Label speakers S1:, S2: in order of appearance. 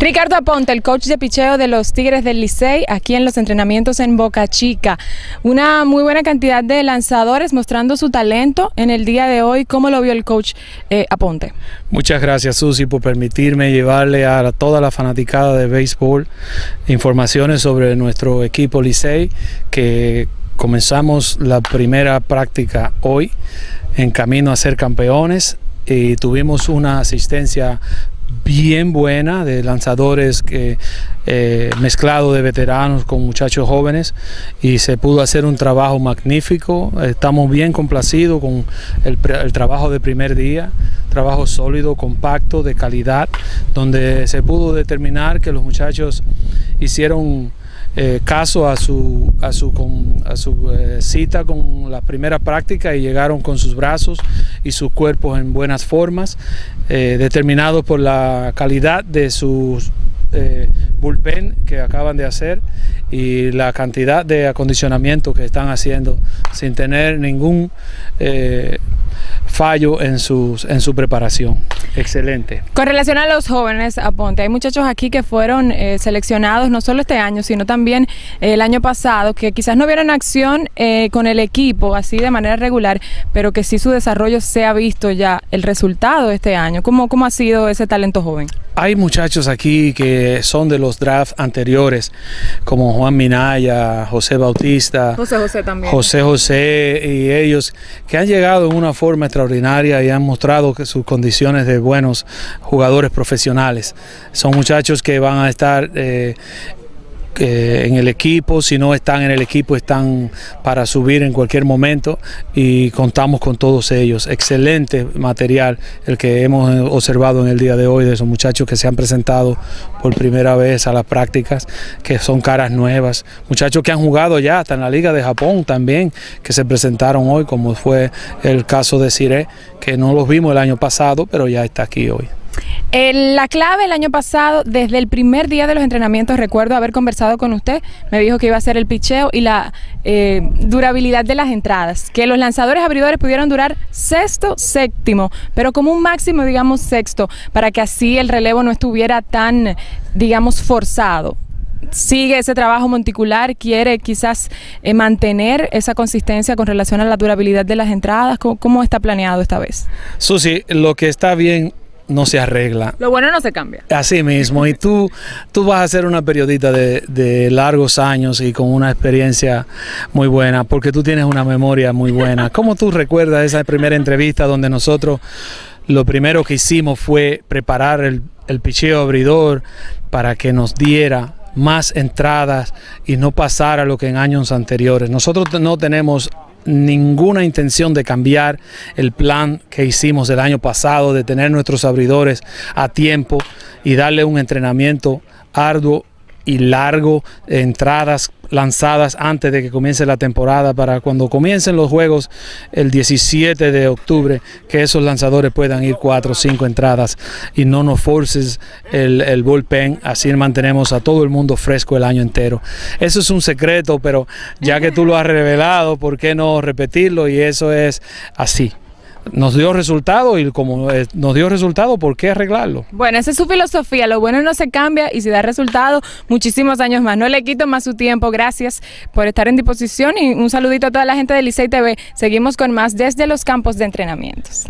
S1: Ricardo Aponte, el coach de picheo de los Tigres del Licey, aquí en los entrenamientos en Boca Chica. Una muy buena cantidad de lanzadores mostrando su talento en el día de hoy. ¿Cómo lo vio el coach eh, Aponte?
S2: Muchas gracias, Susi, por permitirme llevarle a toda la fanaticada de béisbol informaciones sobre nuestro equipo Licey, que comenzamos la primera práctica hoy en camino a ser campeones y tuvimos una asistencia bien buena de lanzadores que eh, mezclado de veteranos con muchachos jóvenes y se pudo hacer un trabajo magnífico. Estamos bien complacidos con el, el, trabajo de primer día, trabajo sólido, compacto, de calidad, donde se pudo determinar que los muchachos hicieron eh, caso a su, a su, con, a su eh, cita con la primera práctica y llegaron con sus brazos y sus cuerpos en buenas formas, eh, determinados por la calidad de sus bullpen que acaban de hacer y la cantidad de acondicionamiento que están haciendo sin tener ningún fallo en, sus, en su preparación. Excelente.
S1: Con relación a los jóvenes, aponte, hay muchachos aquí que fueron eh, seleccionados no solo este año, sino también eh, el año pasado, que quizás no vieron acción eh, con el equipo así de manera regular, pero que sí su desarrollo se ha visto ya el resultado este año. ¿Cómo, cómo ha sido ese talento joven?
S2: Hay muchachos aquí que son de los drafts anteriores, como Juan Minaya, José Bautista,
S1: José José también.
S2: José José y ellos que han llegado en una forma extraordinaria y han mostrado que sus condiciones de buenos jugadores profesionales. Son muchachos que van a estar eh, eh, en el equipo, si no están en el equipo están para subir en cualquier momento y contamos con todos ellos. Excelente material el que hemos observado en el día de hoy de esos muchachos que se han presentado por primera vez a las prácticas, que son caras nuevas, muchachos que han jugado ya hasta en la Liga de Japón también, que se presentaron hoy, como fue el caso de Cire, que no los vimos el año pasado, pero ya está aquí hoy.
S1: Eh, la clave el año pasado, desde el primer día de los entrenamientos, recuerdo haber conversado con usted, me dijo que iba a ser el picheo y la eh, durabilidad de las entradas, que los lanzadores abridores pudieron durar sexto, séptimo, pero como un máximo, digamos, sexto, para que así el relevo no estuviera tan, digamos, forzado sigue ese trabajo monticular, quiere quizás eh, mantener esa consistencia con relación a la durabilidad de las entradas. ¿Cómo, ¿Cómo, está planeado esta vez?
S2: Susi, lo que está bien no se arregla.
S1: Lo bueno no se cambia.
S2: Así mismo. Y tú, tú vas a ser una periodista de, de, largos años y con una experiencia muy buena, porque tú tienes una memoria muy buena. ¿Cómo tú recuerdas esa primera entrevista donde nosotros lo primero que hicimos fue preparar el, el picheo abridor para que nos diera más entradas y no pasara lo que en años anteriores. Nosotros no tenemos ninguna intención de cambiar el plan que hicimos el año pasado, de tener nuestros abridores a tiempo y darle un entrenamiento arduo y largo, entradas lanzadas antes de que comience la temporada para cuando comiencen los juegos el 17 de octubre, que esos lanzadores puedan ir cuatro o cinco entradas y no nos forces el, el bullpen, así mantenemos a todo el mundo fresco el año entero. Eso es un secreto, pero ya que tú lo has revelado, ¿por qué no repetirlo? Y eso es así nos dio resultado y como eh, nos dio resultado, ¿por qué arreglarlo?
S1: Bueno, esa es su filosofía, lo bueno no se cambia y si da resultado, muchísimos años más. No le quito más su tiempo, gracias por estar en disposición y un saludito a toda la gente de Licey TV. Seguimos con más desde los campos de entrenamientos.